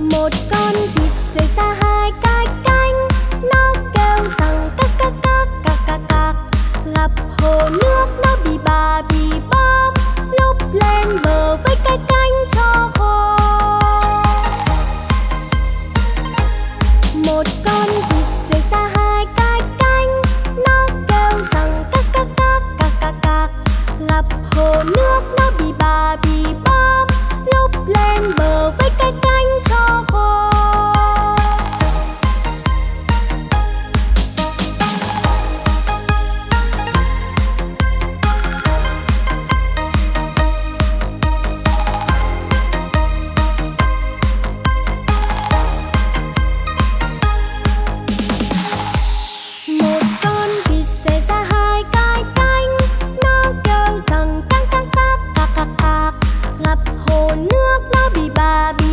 một con vịt rời xa hai gặp hồ nước nó bị bà bị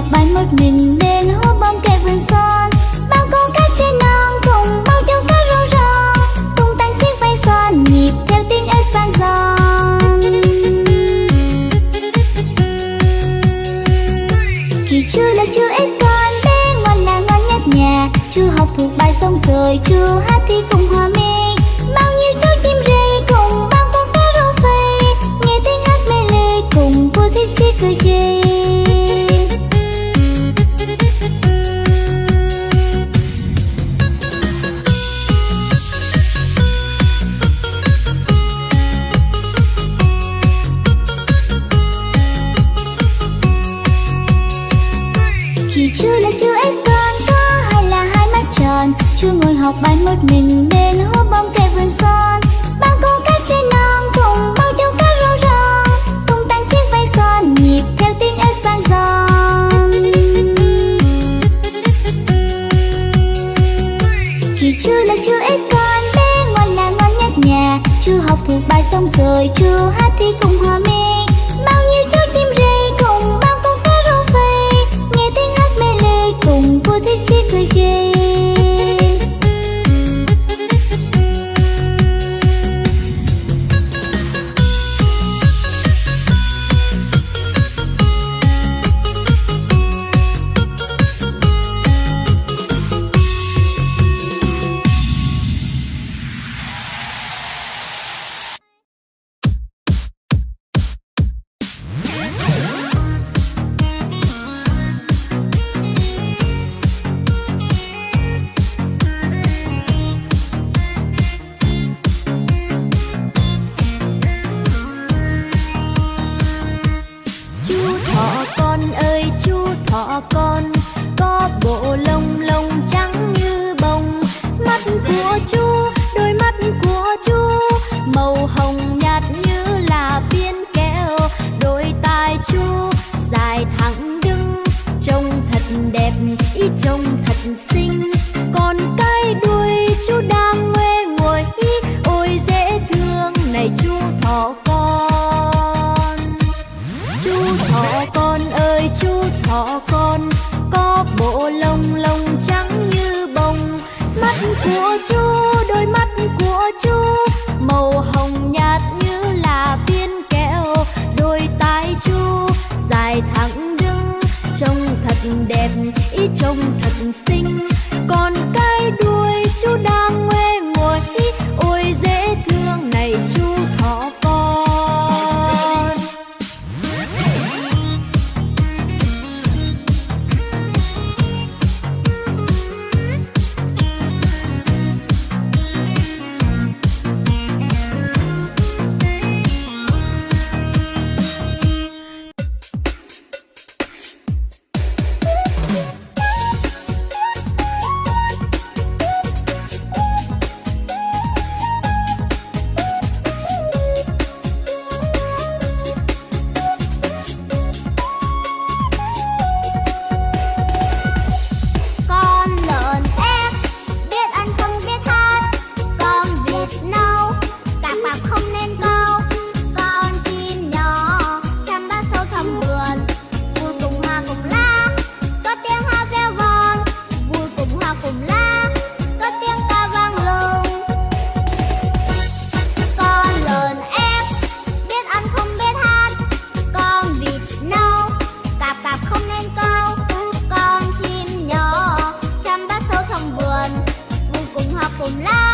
ngọc bay một mình bên hố bom kề vườn son. Bao con cá trên non cùng bao châu cá rô rô. Cùng tan chiếc vây son nhịp theo tiếng ếch vang giòn kỳ chưa là chưa ếch con bé ngoan là ngoan nhất nhà chưa học thuộc bài xong rồi chưa hát thì cùng hòa mình Chú là chú em con có hay là hai mắt tròn? Chú ngồi học bài một mình bên hố bóng cây vườn son. Bao cô cáp trên non cùng bao cháu cá rô rong. Cùng tan chiếc vây son nhịp theo tiếng ếch vang giòn Kỳ chú là chú ếch con bé ngoan là ngoan nhất nhà. Chú học thuộc bài xong rồi chú hát thì cùng hòa mình cùng lá